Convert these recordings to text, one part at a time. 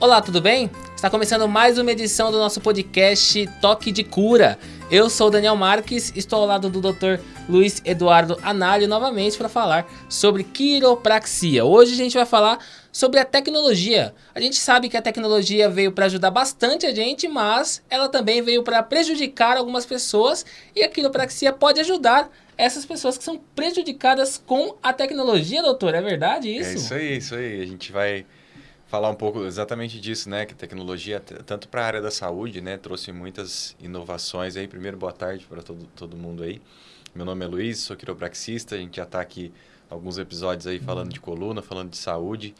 Olá, tudo bem? Está começando mais uma edição do nosso podcast Toque de Cura. Eu sou Daniel Marques, estou ao lado do Dr. Luiz Eduardo Análio novamente para falar sobre quiropraxia. Hoje a gente vai falar sobre a tecnologia. A gente sabe que a tecnologia veio para ajudar bastante a gente, mas ela também veio para prejudicar algumas pessoas e a quiropraxia pode ajudar essas pessoas que são prejudicadas com a tecnologia, doutor. É verdade isso? É isso aí, isso aí. A gente vai falar um pouco exatamente disso, né? Que tecnologia, tanto para a área da saúde, né? Trouxe muitas inovações aí. Primeiro, boa tarde para todo, todo mundo aí. Meu nome é Luiz, sou quiropraxista. A gente já está aqui alguns episódios aí falando de coluna, falando de saúde.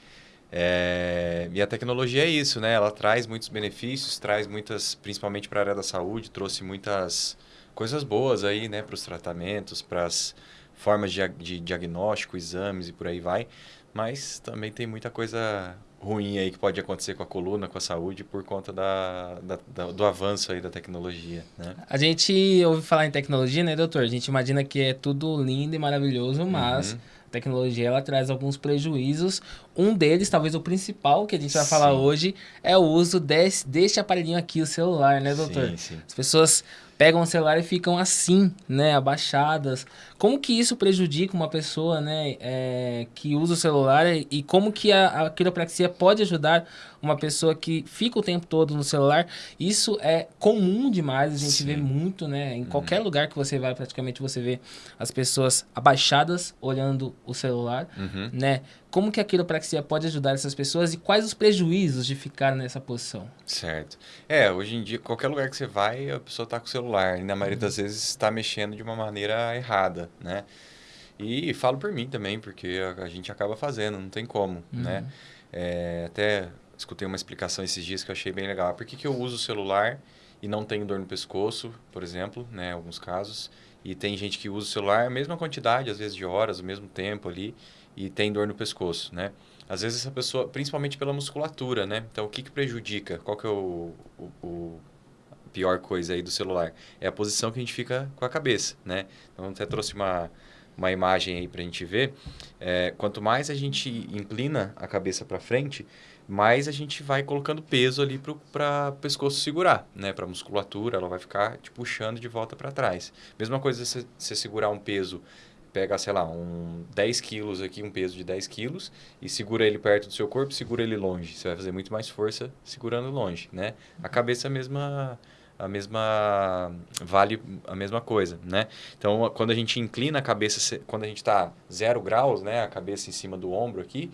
É... E a tecnologia é isso, né? Ela traz muitos benefícios, traz muitas, principalmente para a área da saúde, trouxe muitas coisas boas aí, né? Para os tratamentos, para as formas de, de diagnóstico, exames e por aí vai. Mas também tem muita coisa ruim aí que pode acontecer com a coluna, com a saúde, por conta da, da, da, do avanço aí da tecnologia, né? A gente ouve falar em tecnologia, né, doutor? A gente imagina que é tudo lindo e maravilhoso, mas... Uhum. A tecnologia ela traz alguns prejuízos. Um deles, talvez o principal que a gente vai sim. falar hoje, é o uso desse, deste aparelhinho aqui, o celular, né, doutor? Sim, sim. As pessoas pegam o celular e ficam assim, né, abaixadas. Como que isso prejudica uma pessoa, né, é, que usa o celular e como que a, a quiropraxia pode ajudar uma pessoa que fica o tempo todo no celular? Isso é comum demais, a gente Sim. vê muito, né, em uhum. qualquer lugar que você vai, praticamente você vê as pessoas abaixadas olhando o celular, uhum. né? Como que a quiropraxia pode ajudar essas pessoas e quais os prejuízos de ficar nessa posição? Certo. É, hoje em dia, qualquer lugar que você vai, a pessoa está com o celular. E na maioria das vezes está mexendo de uma maneira errada, né? E falo por mim também, porque a, a gente acaba fazendo, não tem como, uhum. né? É, até escutei uma explicação esses dias que eu achei bem legal. Por que, que eu uso o celular e não tenho dor no pescoço, por exemplo, né? Em alguns casos. E tem gente que usa o celular a mesma quantidade, às vezes de horas, o mesmo tempo ali e tem dor no pescoço, né? Às vezes essa pessoa, principalmente pela musculatura, né? Então, o que, que prejudica? Qual que é o, o, o pior coisa aí do celular? É a posição que a gente fica com a cabeça, né? Então, até trouxe uma, uma imagem aí para a gente ver. É, quanto mais a gente inclina a cabeça para frente, mais a gente vai colocando peso ali para o pescoço segurar, né? Para a musculatura, ela vai ficar te puxando de volta para trás. Mesma coisa se você segurar um peso pega, sei lá, um 10 quilos aqui, um peso de 10 quilos, e segura ele perto do seu corpo, segura ele longe. Você vai fazer muito mais força segurando longe, né? A cabeça é a mesma a mesma vale a mesma coisa, né? Então, quando a gente inclina a cabeça, quando a gente está zero graus, né, a cabeça em cima do ombro aqui,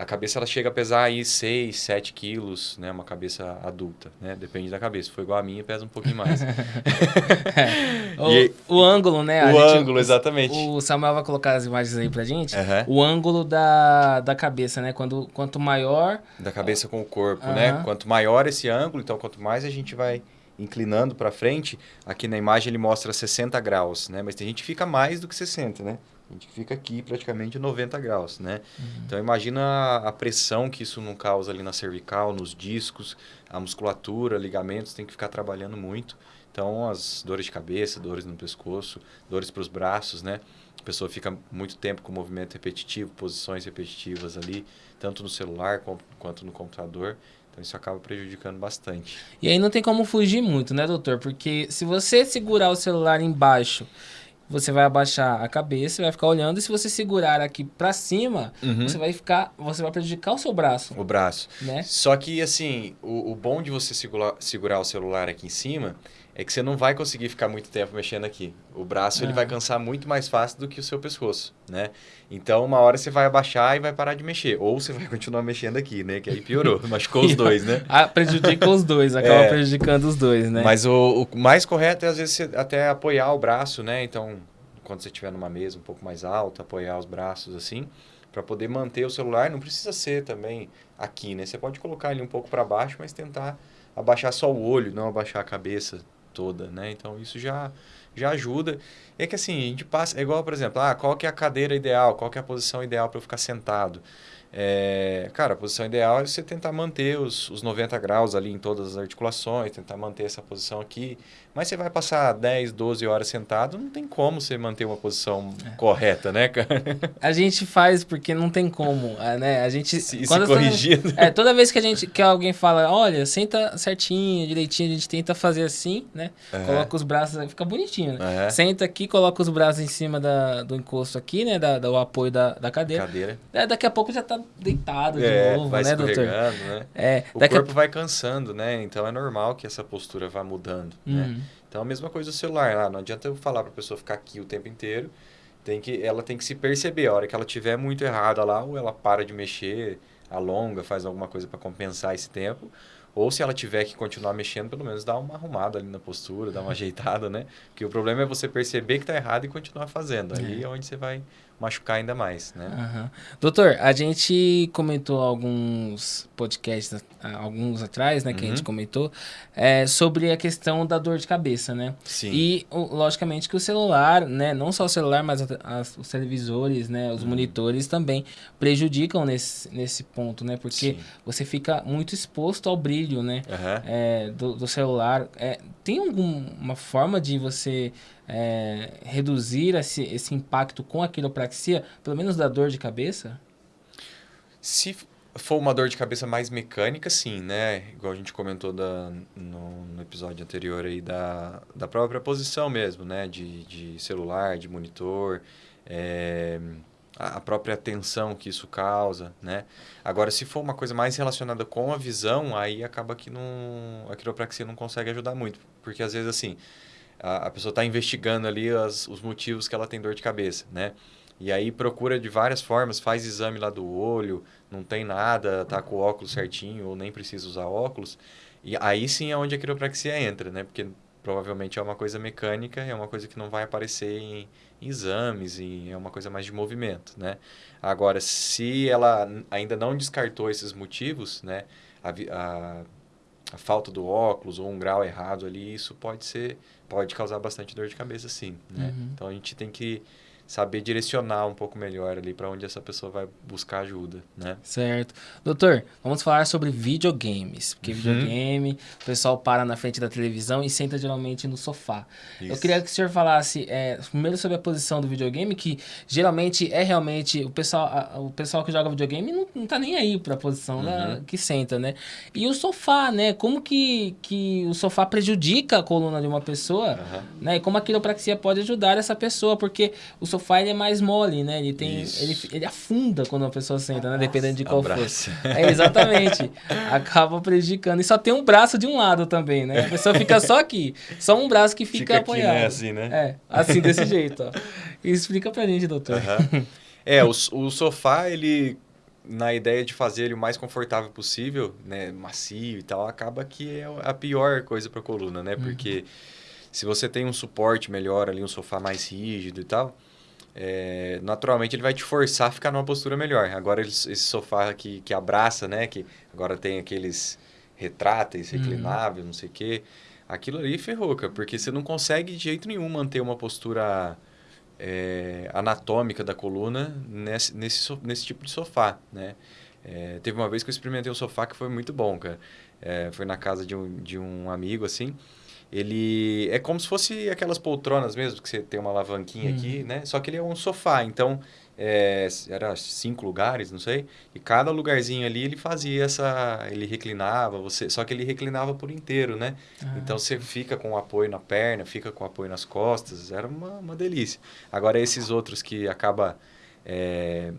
a cabeça ela chega a pesar aí 6, 7 quilos, né? Uma cabeça adulta, né? Depende da cabeça. Foi igual a minha, pesa um pouquinho mais. é. o, o, ângulo, né? O gente, ângulo, exatamente. O Samuel vai colocar as imagens aí pra gente. Uhum. O ângulo da, da cabeça, né? Quando, quanto maior... Da cabeça com o corpo, uhum. né? Quanto maior esse ângulo, então quanto mais a gente vai inclinando para frente, aqui na imagem ele mostra 60 graus, né? Mas tem gente que fica mais do que 60, né? A gente fica aqui praticamente 90 graus, né? Uhum. Então imagina a pressão que isso não causa ali na cervical, nos discos, a musculatura, ligamentos, tem que ficar trabalhando muito. Então as dores de cabeça, dores no pescoço, dores para os braços, né? A pessoa fica muito tempo com movimento repetitivo, posições repetitivas ali, tanto no celular quanto no computador. Então isso acaba prejudicando bastante. E aí não tem como fugir muito, né, doutor? Porque se você segurar o celular embaixo você vai abaixar a cabeça, vai ficar olhando e se você segurar aqui para cima, uhum. você vai ficar, você vai prejudicar o seu braço. O braço. Né? Só que assim, o, o bom de você segurar, segurar o celular aqui em cima é que você não vai conseguir ficar muito tempo mexendo aqui. O braço ele vai cansar muito mais fácil do que o seu pescoço, né? Então, uma hora você vai abaixar e vai parar de mexer. Ou você vai continuar mexendo aqui, né? Que aí piorou, machucou os dois, né? ah, prejudica os dois, acaba é, prejudicando os dois, né? Mas o, o, mais correto é, às vezes, até apoiar o braço, né? Então, quando você estiver numa mesa um pouco mais alta, apoiar os braços assim, para poder manter o celular. Não precisa ser também aqui, né? Você pode colocar ele um pouco para baixo, mas tentar abaixar só o olho, não abaixar a cabeça toda, né? Então isso já já ajuda. É que assim, a gente passa, é igual, por exemplo, ah, qual que é a cadeira ideal, qual que é a posição ideal para eu ficar sentado? É, cara, a posição ideal é você tentar manter os, os 90 graus ali em todas as articulações, tentar manter essa posição aqui. Mas você vai passar 10, 12 horas sentado, não tem como você manter uma posição é. correta, né, cara? A gente faz porque não tem como, é, né? A gente... Se, se corrigir. Toda, é, toda vez que a gente que alguém fala, olha, senta certinho, direitinho, a gente tenta fazer assim, né? É. Coloca os braços, fica bonitinho, né? É. Senta aqui, coloca os braços em cima da, do encosto aqui, né? Da, do apoio da, da cadeira. Cadeira. É, daqui a pouco já tá deitado de é, novo, vai né, doutor? Né? É, o corpo a... vai cansando, né? Então é normal que essa postura vá mudando, né? uhum. né? Então a mesma coisa do celular, ah, não adianta eu falar para a pessoa ficar aqui o tempo inteiro, tem que, ela tem que se perceber, a hora que ela tiver muito errada lá, ou ela para de mexer, alonga, faz alguma coisa para compensar esse tempo, ou se ela tiver que continuar mexendo, pelo menos dá uma arrumada ali na postura, dá uma ajeitada, né? Porque o problema é você perceber que está errado e continuar fazendo. Aí é, é onde você vai machucar ainda mais, né? Uhum. Doutor, a gente comentou alguns podcasts, alguns atrás, né, que uhum. a gente uhum. comentou, é, sobre a questão da dor de cabeça, né? Sim. E, logicamente, que o celular, né, não só o celular, mas as, os televisores, né, os uhum. monitores também prejudicam nesse, nesse ponto, né? Porque Sim. você fica muito exposto ao brilho, né, é, do, do, celular. É, tem alguma forma de você é, reduzir esse, esse impacto com a quiropraxia, pelo menos da dor de cabeça? Se for uma dor de cabeça mais mecânica, sim, né? Igual a gente comentou da, no, no, episódio anterior aí da, da própria posição mesmo, né? De, de celular, de monitor, é, a própria tensão que isso causa, né? Agora, se for uma coisa mais relacionada com a visão, aí acaba que não, a quiropraxia não consegue ajudar muito. Porque às vezes, assim, a, a pessoa está investigando ali as, os motivos que ela tem dor de cabeça, né? E aí procura de várias formas, faz exame lá do olho, não tem nada, tá com o óculos certinho ou nem precisa usar óculos. E aí sim é onde a quiropraxia entra, né? Porque provavelmente é uma coisa mecânica, é uma coisa que não vai aparecer em, exames, e é uma coisa mais de movimento, né? Agora, se ela ainda não descartou esses motivos, né? A, a, a falta do óculos ou um grau errado ali, isso pode ser pode causar bastante dor de cabeça, sim. Né? Uhum. Então a gente tem que saber direcionar um pouco melhor ali para onde essa pessoa vai buscar ajuda, né? Certo. Doutor, vamos falar sobre videogames, porque uhum. videogame, o pessoal para na frente da televisão e senta geralmente no sofá. Isso. Eu queria que o senhor falasse é, primeiro sobre a posição do videogame, que geralmente é realmente o pessoal, a, o pessoal que joga videogame não, não tá nem aí para a posição uhum. da, que senta, né? E o sofá, né? Como que, que o sofá prejudica a coluna de uma pessoa, uhum. né? E como a quiropraxia pode ajudar essa pessoa, porque o sofá sofá ele é mais mole, né? Ele tem. Ele, ele afunda quando a pessoa senta, né? Dependendo de qual Abraço. for. É, exatamente. Acaba prejudicando. E só tem um braço de um lado também, né? A pessoa fica só aqui. Só um braço que fica, fica apoiado. Aqui, né? Assim, né? É, assim, desse jeito, ó. Explica pra gente, doutor. Uhum. É, o, o sofá, ele na ideia de fazer ele o mais confortável possível, né, macio e tal, acaba que é a pior coisa para a coluna, né? Uhum. Porque uhum. se você tem um suporte melhor ali, um sofá mais rígido e tal, é, naturalmente ele vai te forçar a ficar numa postura melhor. Agora esse sofá que, que abraça, né? Que agora tem aqueles retráteis, uhum. reclináveis, uhum. não sei o quê. Aquilo ali ferrou, cara, porque você não consegue de jeito nenhum manter uma postura é, anatômica da coluna nesse, nesse, nesse tipo de sofá, né? É, teve uma vez que eu experimentei um sofá que foi muito bom, cara. É, foi na casa de um, de um amigo, assim ele é como se fosse aquelas poltronas mesmo, que você tem uma alavanquinha aqui, uhum. né? Só que ele é um sofá, então é, era cinco lugares, não sei, e cada lugarzinho ali ele fazia essa, ele reclinava, você, só que ele reclinava por inteiro, né? Ah, então você fica com apoio na perna, fica com apoio nas costas, era uma, uma delícia. Agora esses outros que acaba é,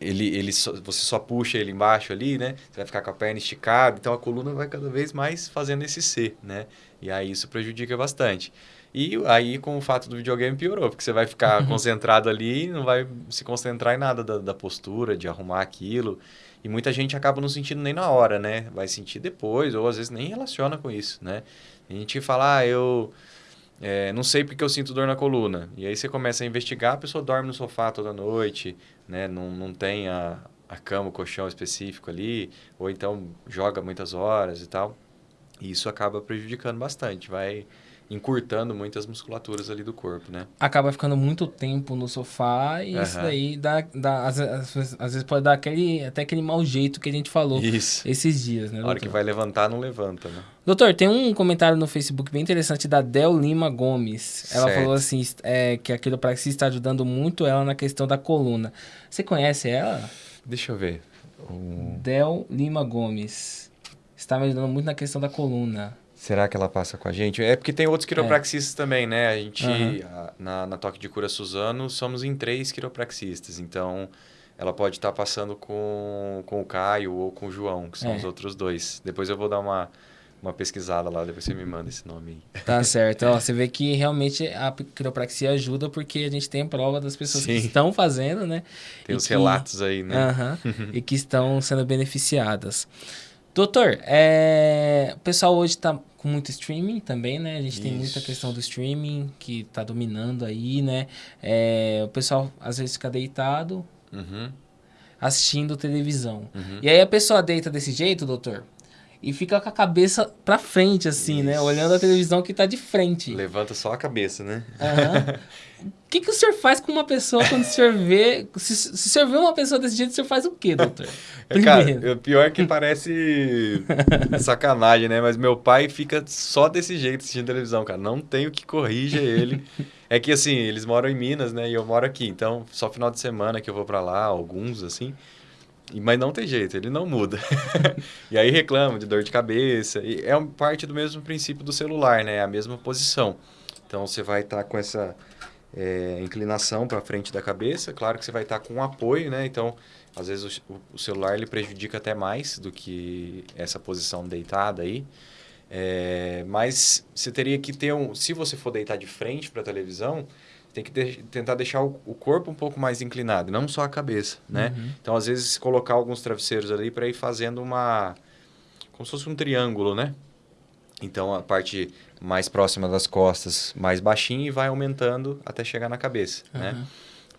ele, ele só, você só puxa ele embaixo ali, né? Você vai ficar com a perna esticada, então a coluna vai cada vez mais fazendo esse C, né? E aí isso prejudica bastante. E aí com o fato do videogame piorou, porque você vai ficar uhum. concentrado ali e não vai se concentrar em nada da, da postura, de arrumar aquilo. E muita gente acaba não sentindo nem na hora, né? Vai sentir depois, ou às vezes nem relaciona com isso, né? A gente fala, ah, eu é, não sei porque eu sinto dor na coluna. E aí você começa a investigar, a pessoa dorme no sofá toda noite, né? Não, não tem a, a cama, o colchão específico ali, ou então joga muitas horas e tal. E isso acaba prejudicando bastante, vai encurtando muitas musculaturas ali do corpo, né? Acaba ficando muito tempo no sofá e uhum. isso daí dá, dá às, às, às, vezes pode dar aquele, até aquele mau jeito que a gente falou isso. esses dias, né? A hora que vai levantar, não levanta, né? Doutor, tem um comentário no Facebook bem interessante da Del Lima Gomes. Ela certo. falou assim, é, que a quiropraxia está ajudando muito ela na questão da coluna. Você conhece ela? Deixa eu ver. Um... Del Lima Gomes. Está me ajudando muito na questão da coluna. Será que ela passa com a gente? É porque tem outros quiropraxistas é. também, né? A gente, uhum. a, na, na Toque de Cura Suzano, somos em três quiropraxistas. Então, ela pode estar tá passando com, com o Caio ou com o João, que são é. os outros dois. Depois eu vou dar uma, uma pesquisada lá, depois você me manda esse nome aí. Tá certo. Ó, você vê que realmente a quiropraxia ajuda porque a gente tem prova das pessoas Sim. que estão fazendo, né? Tem e os que, relatos aí, né? Uh e que estão sendo beneficiadas. Doutor, é... o pessoal hoje está com muito streaming também, né? A gente Isso. tem muita questão do streaming que está dominando aí, né? É... O pessoal às vezes fica deitado uhum. assistindo televisão. Uhum. E aí a pessoa deita desse jeito, doutor, e fica com a cabeça pra frente, assim, né? Isso. né? Olhando a televisão que tá de frente. Levanta só a cabeça, né? Uhum. o que, que o senhor faz com uma pessoa quando o senhor vê... Se, se o senhor vê uma pessoa desse jeito, o senhor faz o quê, doutor? É, cara, o pior é que parece sacanagem, né? Mas meu pai fica só desse jeito assistindo televisão, cara. Não tenho que corrija ele. É que, assim, eles moram em Minas, né? E eu moro aqui. Então, só final de semana que eu vou para lá, alguns, assim... Mas não tem jeito, ele não muda. e aí reclama de dor de cabeça. E é parte do mesmo princípio do celular, né? É a mesma posição. Então você vai estar tá com essa é, inclinação para frente da cabeça. Claro que você vai estar tá com um apoio, né? Então, às vezes o, o, celular ele prejudica até mais do que essa posição deitada aí. É, mas você teria que ter um. Se você for deitar de frente para a televisão, tem que de tentar deixar o, o, corpo um pouco mais inclinado, não só a cabeça, né? Uhum. Então, às vezes, colocar alguns travesseiros ali para ir fazendo uma... como se fosse um triângulo, né? Então, a parte mais próxima das costas mais baixinha e vai aumentando até chegar na cabeça, uhum. né?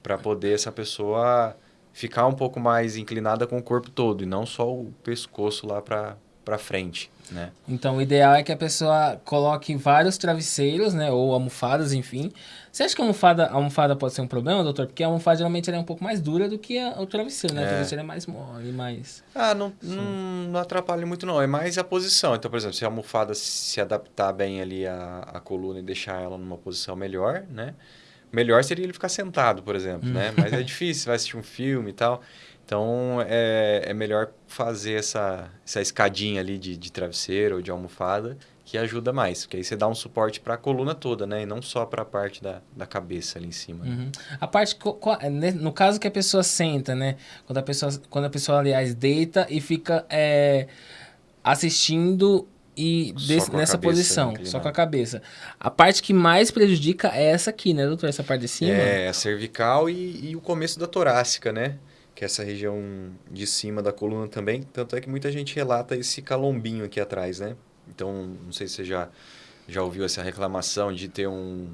Para poder essa pessoa ficar um pouco mais inclinada com o corpo todo e não só o pescoço lá para para frente, né? Então, o ideal é que a pessoa coloque vários travesseiros, né, ou almofadas, enfim. Você acha que a almofada, a almofada pode ser um problema, doutor? Porque a almofada geralmente é um pouco mais dura do que a, o travesseiro, né? É. O travesseiro é mais mole, mais... Ah, não, não, não, atrapalha muito não, é mais a posição. Então, por exemplo, se a almofada se adaptar bem ali à, à coluna e deixar ela numa posição melhor, né? Melhor seria ele ficar sentado, por exemplo, hum. né? Mas é difícil, vai assistir um filme e tal. Então, é, é melhor fazer essa, essa escadinha ali de, de travesseiro ou de almofada, que ajuda mais. Porque aí você dá um suporte para a coluna toda, né? E não só para a parte da, da cabeça ali em cima. Uhum. A parte, né, no caso que a pessoa senta, né? Quando a pessoa, quando a pessoa aliás, deita e fica é, assistindo e desse, nessa posição, inclinada. só com a cabeça. A parte que mais prejudica é essa aqui, né, doutor? Essa parte de cima? É, a cervical e, e o começo da torácica, né? Que é essa região de cima da coluna também. Tanto é que muita gente relata esse calombinho aqui atrás, né? Então, não sei se você já, já ouviu essa reclamação de ter um...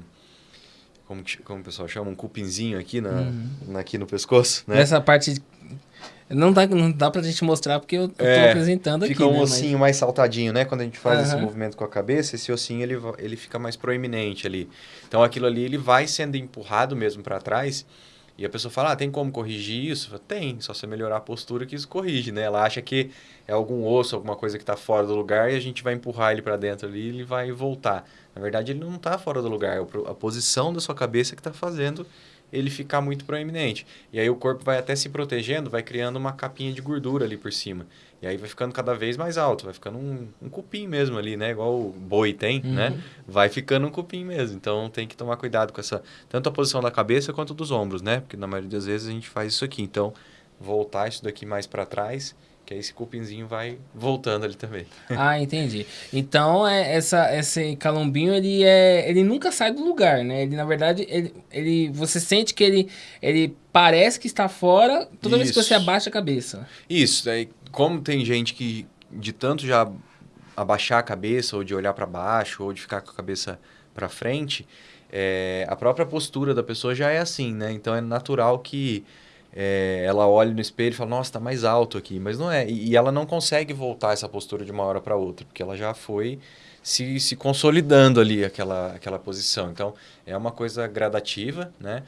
Como, como o pessoal chama? Um cupinzinho aqui, na, uhum. aqui no pescoço, né? Nessa parte... Não dá, não dá pra gente mostrar porque eu, eu é, tô apresentando fica aqui, Fica um né? ossinho Mas... mais saltadinho, né? Quando a gente faz uhum. esse movimento com a cabeça, esse ossinho ele, ele fica mais proeminente ali. Então, aquilo ali ele vai sendo empurrado mesmo para trás e a pessoa fala, ah, tem como corrigir isso? Falo, tem, só você melhorar a postura que isso corrige, né? Ela acha que é algum osso, alguma coisa que está fora do lugar e a gente vai empurrar ele para dentro ali e ele vai voltar. Na verdade, ele não está fora do lugar, é a posição da sua cabeça que está fazendo ele ficar muito proeminente. E aí o corpo vai até se protegendo, vai criando uma capinha de gordura ali por cima. E aí vai ficando cada vez mais alto, vai ficando um, um cupim mesmo ali, né? Igual o boi tem, uhum. né? Vai ficando um cupim mesmo. Então tem que tomar cuidado com essa, tanto a posição da cabeça quanto dos ombros, né? Porque na maioria das vezes a gente faz isso aqui. Então, voltar isso daqui mais para trás que aí esse cupinzinho vai voltando ali também. Ah, entendi. Então, é, essa, esse calombinho, ele, é, ele nunca sai do lugar, né? Ele, na verdade, ele, ele, você sente que ele, ele parece que está fora toda Isso. vez que você abaixa a cabeça. Isso. Aí, como tem gente que, de tanto já abaixar a cabeça, ou de olhar para baixo, ou de ficar com a cabeça para frente, é, a própria postura da pessoa já é assim, né? Então, é natural que é, ela olha no espelho e fala, nossa, está mais alto aqui. Mas não é. E, e ela não consegue voltar essa postura de uma hora para outra, porque ela já foi se, se consolidando ali aquela, aquela posição. Então, é uma coisa gradativa, né?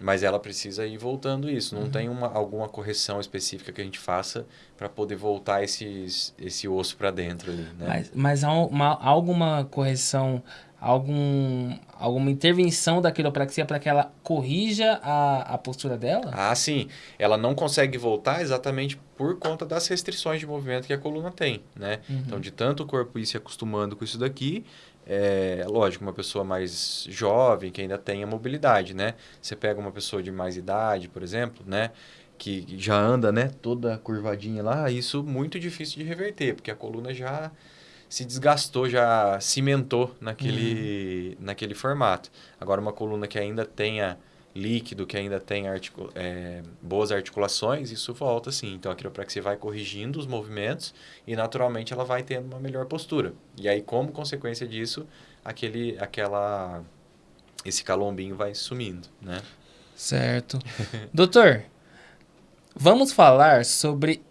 Mas ela precisa ir voltando isso. Não uhum. tem uma, alguma correção específica que a gente faça para poder voltar esses, esse osso para dentro ali, né? Mas, mas há uma, alguma correção algum, alguma intervenção da quiropraxia para que ela corrija a, a postura dela? Ah, sim. Ela não consegue voltar exatamente por conta das restrições de movimento que a coluna tem, né? Uhum. Então, de tanto o corpo ir se acostumando com isso daqui, é lógico, uma pessoa mais jovem, que ainda tem a mobilidade, né? Você pega uma pessoa de mais idade, por exemplo, né? Que já anda, né? Toda curvadinha lá, isso muito difícil de reverter, porque a coluna já se desgastou, já cimentou naquele, uhum. naquele formato. Agora, uma coluna que ainda tenha líquido, que ainda tenha articula é, boas articulações, isso volta sim. Então, a quiropraxia vai corrigindo os movimentos e, naturalmente, ela vai tendo uma melhor postura. E aí, como consequência disso, aquele, aquela, esse calombinho vai sumindo, né? Certo. Doutor, vamos falar sobre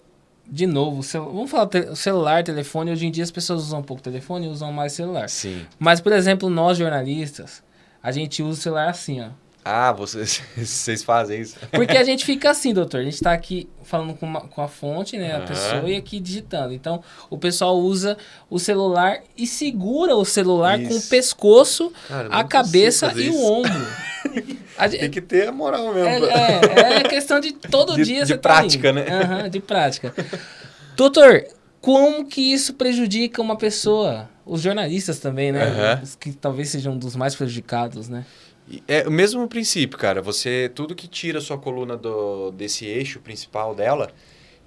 de novo, vamos falar te celular, telefone. Hoje em dia as pessoas usam um pouco telefone e usam mais celular. Sim. Mas, por exemplo, nós jornalistas, a gente usa o celular assim, ó. Ah, vocês, vocês fazem isso. Porque a gente fica assim, doutor. A gente está aqui falando com, uma, com a fonte, né? A uhum. pessoa e aqui digitando. Então, o pessoal usa o celular e segura o celular isso. com o pescoço, Cara, a cabeça e isso. o ombro. A, Tem que ter a moral mesmo. É, é, é questão de todo de, dia de você tá prática, tá né? Uhum, de prática. Doutor, como que isso prejudica uma pessoa? Os jornalistas também, né? Uhum. Os que talvez sejam um dos mais prejudicados, né? É o mesmo princípio, cara. Você, tudo que tira a sua coluna do, desse eixo principal dela,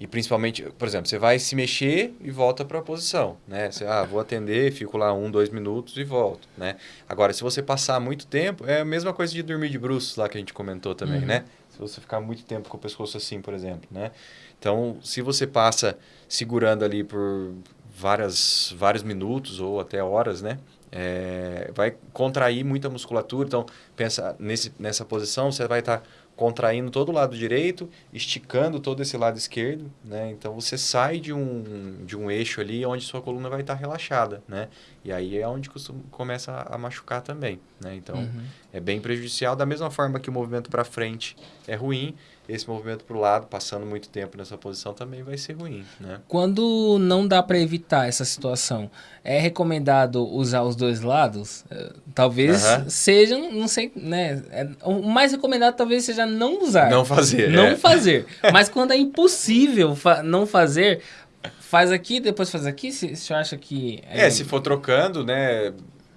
e principalmente, por exemplo, você vai se mexer e volta para a posição, né? Você, ah, vou atender, fico lá um, dois minutos e volto, né? Agora, se você passar muito tempo, é a mesma coisa de dormir de bruços lá que a gente comentou também, uhum. né? Se você ficar muito tempo com o pescoço assim, por exemplo, né? Então, se você passa segurando ali por várias, vários minutos ou até horas, né? É, vai contrair muita musculatura. Então, pensa nesse, nessa posição, você vai estar tá contraindo todo o lado direito, esticando todo esse lado esquerdo, né? Então, você sai de um, de um eixo ali onde sua coluna vai estar tá relaxada, né? E aí é onde costuma, começa a, machucar também, né? Então, uhum. é bem prejudicial. Da mesma forma que o movimento para frente é ruim, esse movimento para o lado, passando muito tempo nessa posição, também vai ser ruim. Né? Quando não dá para evitar essa situação, é recomendado usar os dois lados? É, talvez uhum. sejam, não sei, né? É, o mais recomendado talvez seja não usar. Não fazer. Não é. fazer. Mas quando é impossível fa não fazer, faz aqui, depois faz aqui, se, se acha que... É... é, se for trocando, né?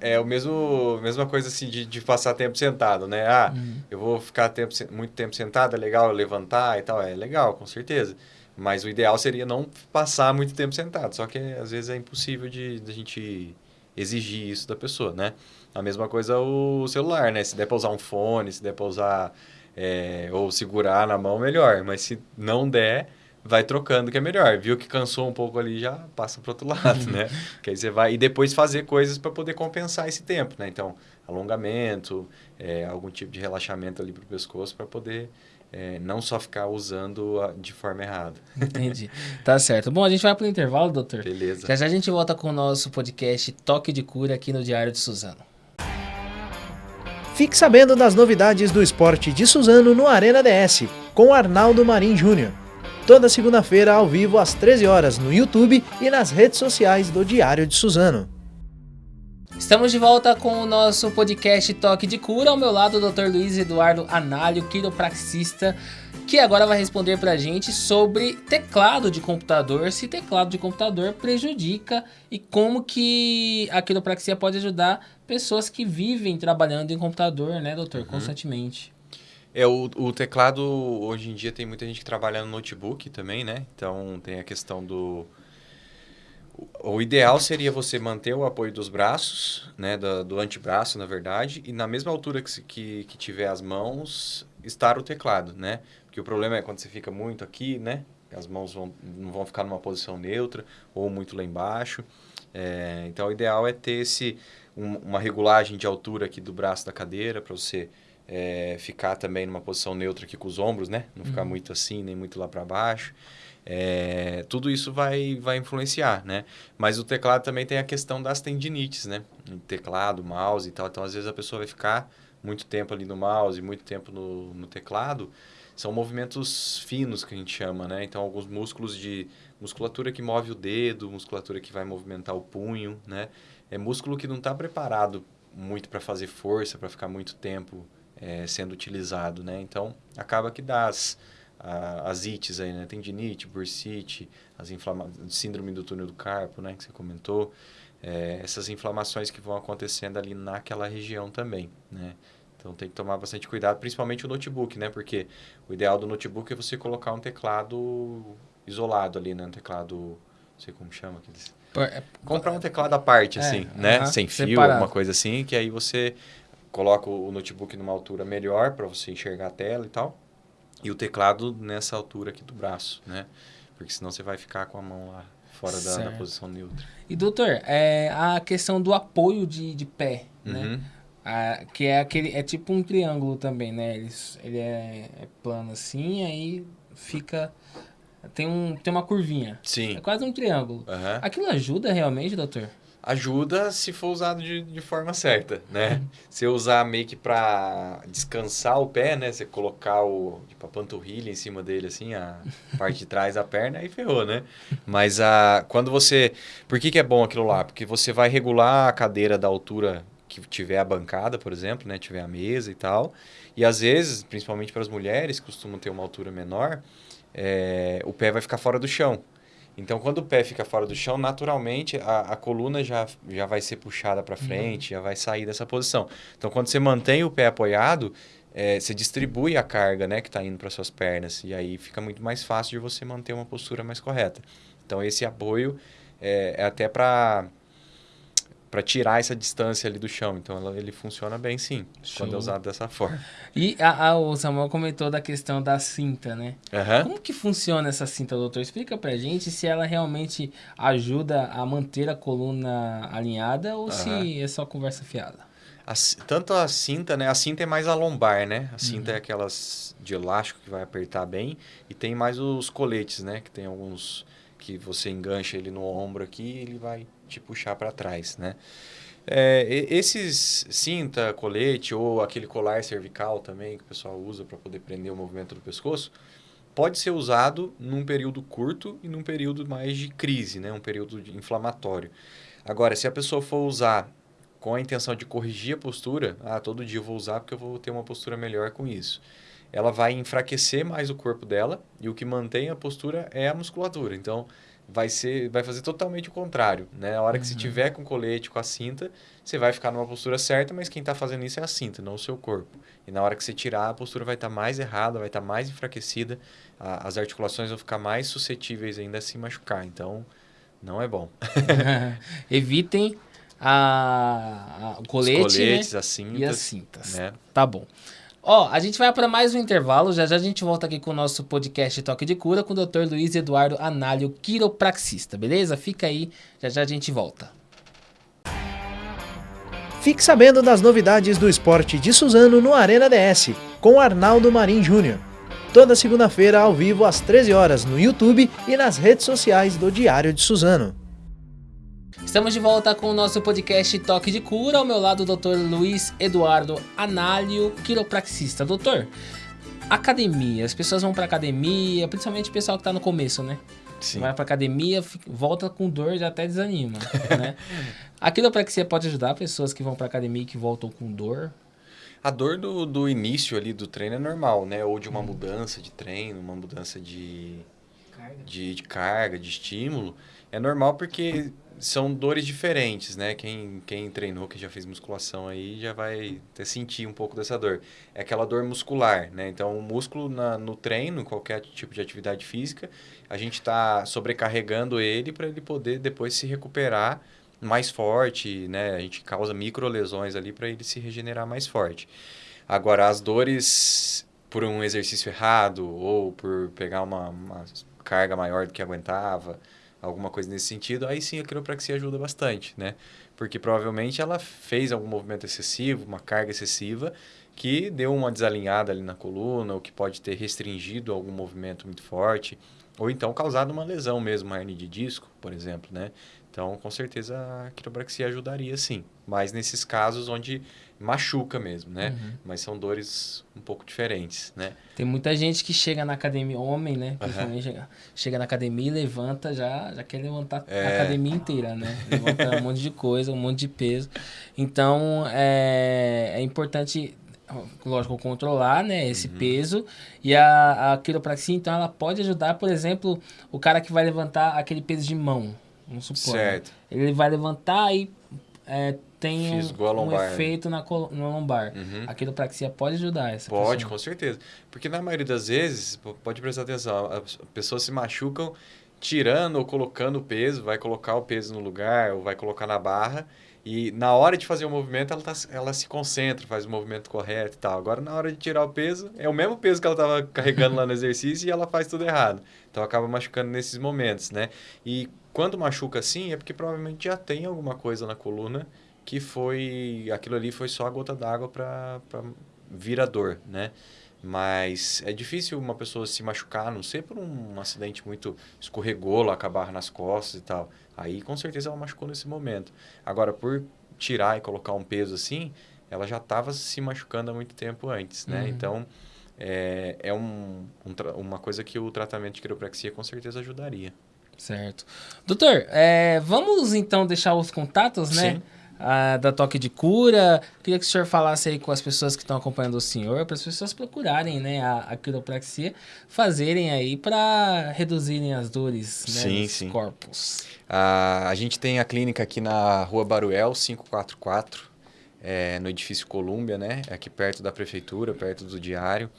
É o mesmo mesma coisa assim de, de passar tempo sentado, né? Ah, uhum. eu vou ficar tempo, muito tempo sentado, é legal levantar e tal, é legal, com certeza. Mas o ideal seria não passar muito tempo sentado, só que às vezes é impossível de, de a gente exigir isso da pessoa, né? A mesma coisa o celular, né? Se der para usar um fone, se der para usar é, ou segurar na mão, melhor. Mas se não der, vai trocando que é melhor. Viu que cansou um pouco ali, já passa para outro lado, né? que aí você vai e depois fazer coisas para poder compensar esse tempo, né? Então, alongamento, é, algum tipo de relaxamento ali para o pescoço para poder é, não só ficar usando a, de forma errada. Entendi. Tá certo. Bom, a gente vai para o intervalo, doutor. Beleza. Já já a gente volta com o nosso podcast Toque de Cura aqui no Diário de Suzano. Fique sabendo das novidades do esporte de Suzano no Arena DS, com Arnaldo Marim Júnior toda segunda-feira ao vivo às 13 horas no YouTube e nas redes sociais do Diário de Suzano. Estamos de volta com o nosso podcast Toque de Cura. Ao meu lado, o Dr. Luiz Eduardo Análio, quiropraxista, que agora vai responder pra gente sobre teclado de computador, se teclado de computador prejudica e como que a quiropraxia pode ajudar pessoas que vivem trabalhando em computador, né, doutor, uhum. constantemente. É, o, o teclado, hoje em dia, tem muita gente que trabalha no notebook também, né? Então, tem a questão do... O, ideal seria você manter o apoio dos braços, né? Do, do antebraço, na verdade, e na mesma altura que, que, que tiver as mãos, estar o teclado, né? Porque o problema é quando você fica muito aqui, né? As mãos vão, não vão ficar numa posição neutra ou muito lá embaixo. É, então, o ideal é ter esse, um, uma regulagem de altura aqui do braço da cadeira para você é, ficar também numa posição neutra aqui com os ombros, né? Não ficar uhum. muito assim, nem muito lá para baixo. É, tudo isso vai, vai influenciar, né? Mas o teclado também tem a questão das tendinites, né? Teclado, mouse e tal. Então, às vezes, a pessoa vai ficar muito tempo ali no mouse, muito tempo no, no teclado. São movimentos finos que a gente chama, né? Então, alguns músculos de musculatura que move o dedo, musculatura que vai movimentar o punho, né? É músculo que não está preparado muito para fazer força, para ficar muito tempo é, sendo utilizado, né? Então, acaba que dá as, a, as ites aí, né? Tendinite, bursite, as inflama síndrome do túnel do carpo, né? Que você comentou. É, essas inflamações que vão acontecendo ali naquela região também, né? Então tem que tomar bastante cuidado, principalmente o notebook, né? Porque o ideal do notebook é você colocar um teclado isolado ali, né? Um teclado, não sei como chama aqueles. É, Comprar um teclado à parte, é, assim, é, né? Uh -huh, Sem fio, separado. alguma coisa assim, que aí você coloca o notebook numa altura melhor para você enxergar a tela e tal. E o teclado nessa altura aqui do braço, né? Porque senão você vai ficar com a mão lá fora da, da, posição neutra. E doutor, é a questão do apoio de, de pé, né? uhum. né? Ah, que é aquele é tipo um triângulo também, né? Ele, ele é, é plano assim, aí fica tem um tem uma curvinha. Sim. É quase um triângulo. Uhum. Aquilo ajuda realmente, doutor? Ajuda se for usado de, de forma certa, né? Se eu usar meio que para descansar o pé, né? Você colocar o, tipo, a panturrilha em cima dele, assim, a parte de trás da perna, aí ferrou, né? Mas a, quando você... Por que, que é bom aquilo lá? Porque você vai regular a cadeira da altura que tiver a bancada, por exemplo, né? Tiver a mesa e tal. E às vezes, principalmente para as mulheres, que costumam ter uma altura menor, é, o pé vai ficar fora do chão. Então, quando o pé fica fora do chão, naturalmente a, a coluna já, já vai ser puxada para frente, uhum. já vai sair dessa posição. Então, quando você mantém o pé apoiado, é, você distribui a carga né, que está indo para suas pernas. E aí fica muito mais fácil de você manter uma postura mais correta. Então, esse apoio é, é até para para tirar essa distância ali do chão. Então ela, ele funciona bem sim, Show. quando é usado dessa forma. E a, a, o Samuel comentou da questão da cinta, né? Uhum. Como que funciona essa cinta, doutor? Explica pra gente se ela realmente ajuda a manter a coluna alinhada ou uhum. se é só conversa fiada. A, tanto a cinta, né? A cinta é mais a lombar, né? A cinta uhum. é aquelas de elástico que vai apertar bem. E tem mais os coletes, né? Que tem alguns que você engancha ele no ombro aqui e ele vai te puxar para trás, né? É, esses cinta, colete ou aquele colar cervical também que o pessoal usa para poder prender o movimento do pescoço, pode ser usado num período curto e num período mais de crise, né? um período inflamatório. Agora, se a pessoa for usar com a intenção de corrigir a postura, ah, todo dia eu vou usar porque eu vou ter uma postura melhor com isso. Ela vai enfraquecer mais o corpo dela e o que mantém a postura é a musculatura. Então, vai ser vai fazer totalmente o contrário, né? A hora que uhum. você tiver com o colete, com a cinta, você vai ficar numa postura certa, mas quem está fazendo isso é a cinta, não o seu corpo. E na hora que você tirar, a postura vai estar tá mais errada, vai estar tá mais enfraquecida, a, as articulações vão ficar mais suscetíveis ainda a se machucar. Então, não é bom. Evitem a, a, o colete, Os coletes, né? as cintas, e as cintas. Né? Tá bom. Ó, a gente vai para mais um intervalo. Já já a gente volta aqui com o nosso podcast Toque de Cura com o Dr. Luiz Eduardo Análio, quiropraxista, beleza? Fica aí, já já a gente volta. Fique sabendo das novidades do esporte de Suzano no Arena DS, com Arnaldo Marim Júnior. Toda segunda-feira ao vivo às 13 horas no YouTube e nas redes sociais do Diário de Suzano. Estamos de volta com o nosso podcast Toque de Cura. Ao meu lado, o Dr. Luiz Eduardo Análio, quiropraxista. Doutor, academia. As pessoas vão para academia, principalmente o pessoal que está no começo, né? Sim. Vai para academia, volta com dor e até desanima, né? A quiropraxia pode ajudar pessoas que vão para academia e que voltam com dor? A dor do, do início ali do treino é normal, né? Ou de uma mudança de treino, uma mudança de De, de carga, de estímulo. É normal porque são dores diferentes, né? Quem, quem treinou, quem já fez musculação aí, já vai até sentir um pouco dessa dor. É aquela dor muscular, né? Então, o músculo na, no treino, qualquer tipo de atividade física, a gente está sobrecarregando ele para ele poder depois se recuperar mais forte, né? A gente causa micro lesões ali para ele se regenerar mais forte. Agora, as dores por um exercício errado ou por pegar uma, uma carga maior do que aguentava, alguma coisa nesse sentido, aí sim a quiropraxia ajuda bastante, né? Porque provavelmente ela fez algum movimento excessivo, uma carga excessiva, que deu uma desalinhada ali na coluna, ou que pode ter restringido algum movimento muito forte, ou então causado uma lesão mesmo, uma hernia de disco, por exemplo, né? Então, com certeza a quiropraxia ajudaria sim, mas nesses casos onde machuca mesmo, né? Uhum. Mas são dores um pouco diferentes, né? Tem muita gente que chega na academia, homem, né? Uhum. chega, chega na academia e levanta já, já quer levantar é. a academia inteira, né? Levanta um monte de coisa, um monte de peso. Então, é, é importante lógico, controlar né, esse uhum. peso. E a, a quiropraxia, então, ela pode ajudar, por exemplo, o cara que vai levantar aquele peso de mão. Vamos supor. Né? Certo. Né? Ele vai levantar e é, tem um, um, efeito na, no lombar. Uhum. A quiropraxia pode ajudar essa Pode, pessoa. com certeza. Porque na maioria das vezes, pode prestar atenção, as pessoas se machucam tirando ou colocando o peso, vai colocar o peso no lugar ou vai colocar na barra e na hora de fazer o movimento, ela, tá, ela se concentra, faz o movimento correto e tal. Agora, na hora de tirar o peso, é o mesmo peso que ela estava carregando lá no exercício e ela faz tudo errado. Então, acaba machucando nesses momentos, né? E quando machuca assim, é porque provavelmente já tem alguma coisa na coluna que foi... Aquilo ali foi só a gota d'água para vir a dor, né? Mas é difícil uma pessoa se machucar, não sei por um acidente muito escorregou lá, acabar nas costas e tal. Aí com certeza ela machucou nesse momento. Agora, por tirar e colocar um peso assim, ela já estava se machucando há muito tempo antes, né? Uhum. Então, é, é um, um, uma coisa que o tratamento de quiropraxia com certeza ajudaria. Certo. Doutor, é, vamos então deixar os contatos, né? Sim da Toque de Cura. Queria que o senhor falasse aí com as pessoas que estão acompanhando o senhor, para as pessoas procurarem né, a, a quiropraxia, fazerem aí para reduzirem as dores né, sim, dos sim. corpos. a gente tem a clínica aqui na Rua Baruel, 544, é, no edifício Colúmbia, né? Aqui perto da prefeitura, perto do diário.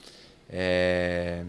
É,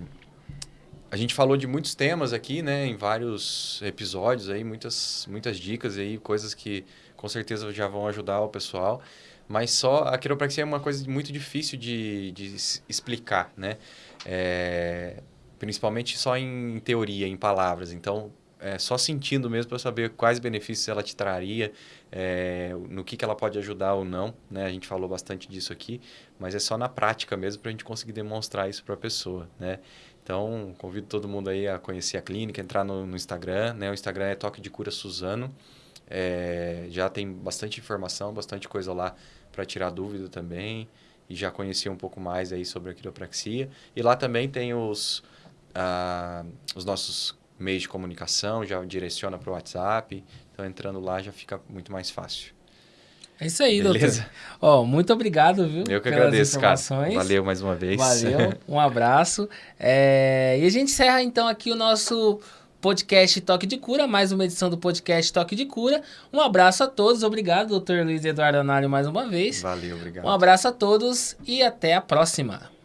a gente falou de muitos temas aqui, né? Em vários episódios aí, muitas, muitas dicas aí, coisas que com certeza já vão ajudar o pessoal. Mas só a quiropraxia é uma coisa muito difícil de, de explicar, né? É, principalmente só em teoria, em palavras. Então, é só sentindo mesmo para saber quais benefícios ela te traria, é, no que, que ela pode ajudar ou não. Né? A gente falou bastante disso aqui, mas é só na prática mesmo para a gente conseguir demonstrar isso para a pessoa. Né? Então, convido todo mundo aí a conhecer a clínica, entrar no, no Instagram. Né? O Instagram é Toque de Cura Suzano. É, já tem bastante informação, bastante coisa lá para tirar dúvida também. E já conheci um pouco mais aí sobre a quiropraxia. E lá também tem os, ah, os nossos meios de comunicação, já direciona para o WhatsApp. Então, entrando lá já fica muito mais fácil. É isso aí, Beleza. doutor. Ó, muito obrigado, viu? Eu que agradeço, cara. Valeu mais uma vez. Valeu, um abraço. É... E a gente encerra então aqui o nosso podcast Toque de Cura, mais uma edição do podcast Toque de Cura. Um abraço a todos, obrigado, doutor Luiz Eduardo Anário, mais uma vez. Valeu, obrigado. Um abraço a todos e até a próxima.